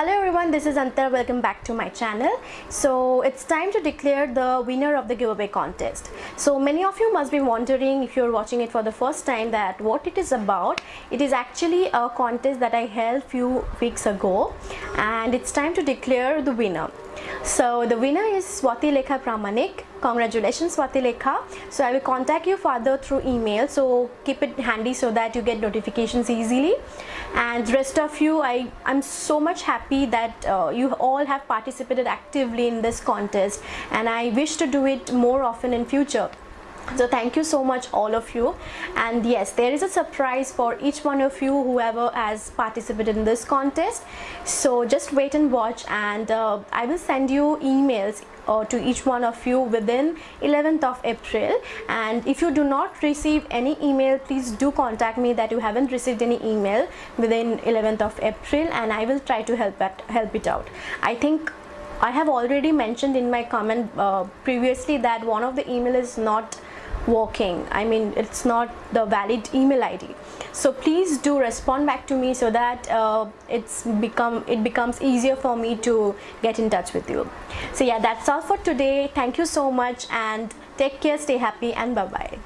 Hello everyone, this is Antar. Welcome back to my channel. So it's time to declare the winner of the giveaway contest. So many of you must be wondering if you're watching it for the first time that what it is about. It is actually a contest that I held few weeks ago and it's time to declare the winner. So the winner is Swati Lekha Pramanik. Congratulations Swati Lekha. So I will contact you further through email. So keep it handy so that you get notifications easily. And the rest of you, I, I'm so much happy that uh, you all have participated actively in this contest and I wish to do it more often in future so thank you so much all of you. And yes there is a surprise for each one of you whoever has participated in this contest. So just wait and watch and uh, I will send you emails uh, to each one of you within 11th of April. And if you do not receive any email please do contact me that you haven't received any email within 11th of April and I will try to help it, help it out. I think I have already mentioned in my comment uh, previously that one of the email is not working I mean it's not the valid email ID so please do respond back to me so that uh, it's become it becomes easier for me to get in touch with you. So yeah that's all for today. Thank you so much and take care stay happy and bye bye